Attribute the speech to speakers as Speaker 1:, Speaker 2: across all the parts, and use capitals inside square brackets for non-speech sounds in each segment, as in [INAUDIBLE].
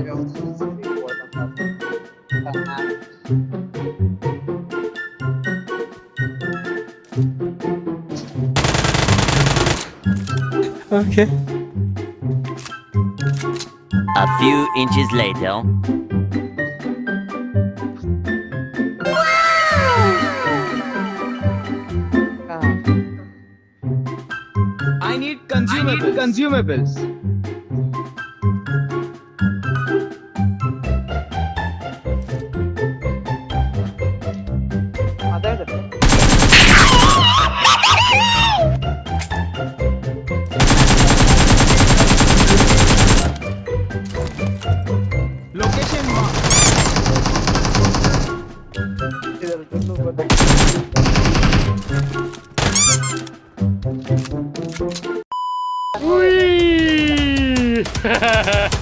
Speaker 1: eu subir o outro
Speaker 2: Okay.
Speaker 3: A few inches later.
Speaker 4: I need consumables.
Speaker 1: I need consumables. うい [LAUGHS]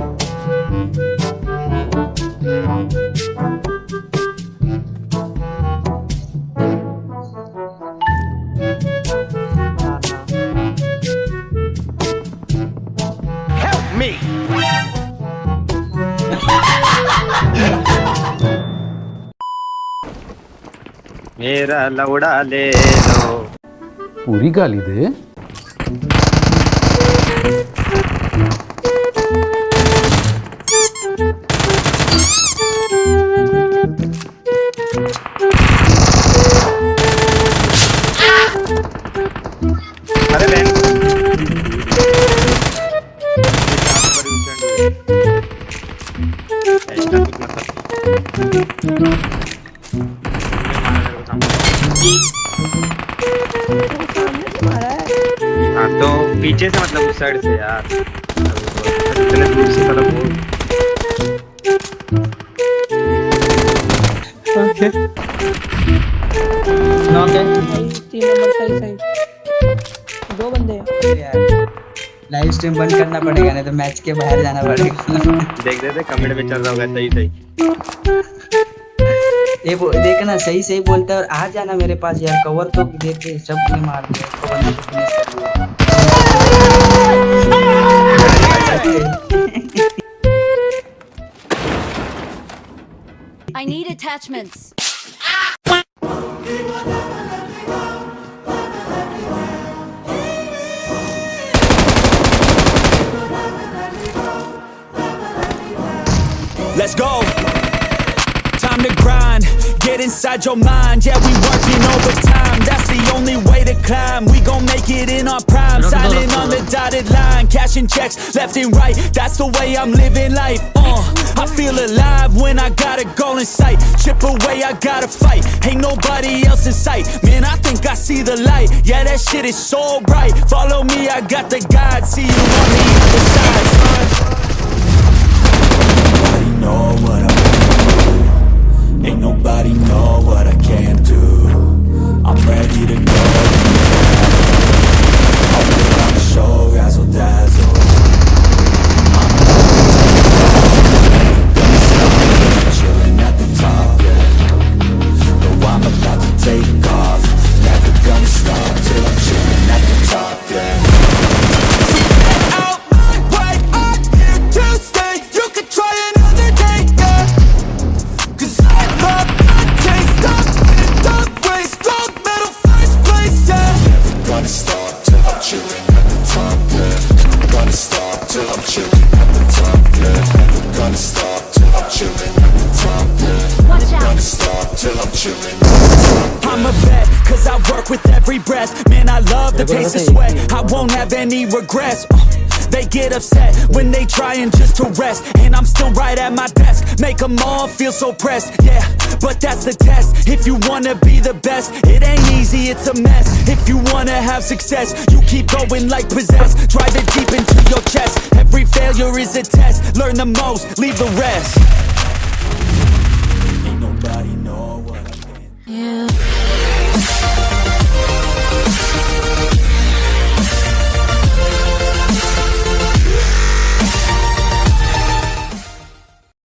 Speaker 2: Mera
Speaker 5: ಲೌಡಾಲೇಲೋ ಉರಿಗಾಲಿದೆ? हाँ तो पीछे से मतलब उस साइड से यार इतने दूर से मतलब वो
Speaker 2: Okay.
Speaker 6: तीन नंबर सही सही दो बंदे हैं।
Speaker 7: लाइव स्ट्रीम बंद करना पड़ेगा नहीं तो मैच के बाहर जाना पड़ेगा
Speaker 5: देख देते कमेंट में चल रहा होगा सही सही
Speaker 7: ये वो देखना सही सही बोलता है और आ जाना मेरे पास यार कवर तो देख के सबने मार दिया कवर ने finish कर दिया।
Speaker 8: I need attachments.
Speaker 9: Let's go. Inside your mind. Yeah, we working overtime. That's the only way to climb. We gon' make it in our prime. Signing on the dotted line, cashing checks left and right. That's the way I'm living life. Uh, I feel alive when I got a goal in sight. Chip away, I gotta fight. Ain't nobody else in sight. Man, I think I see the light. Yeah, that shit is so bright. Follow me, I got the guide. See you on the other side, son. I'm a vet, cause I work with every breath. Man, I love the taste of sweat. I won't have any regrets. Uh, They get upset when they trying just to rest. And I'm still right at my desk. Make them all feel so pressed, yeah But that's the test. If you wanna be the best It ain't easy, it's a mess. If you wanna have success You keep going like possessed. Drive it deep into your chest. Every failure is a test. Learn the most, leave the rest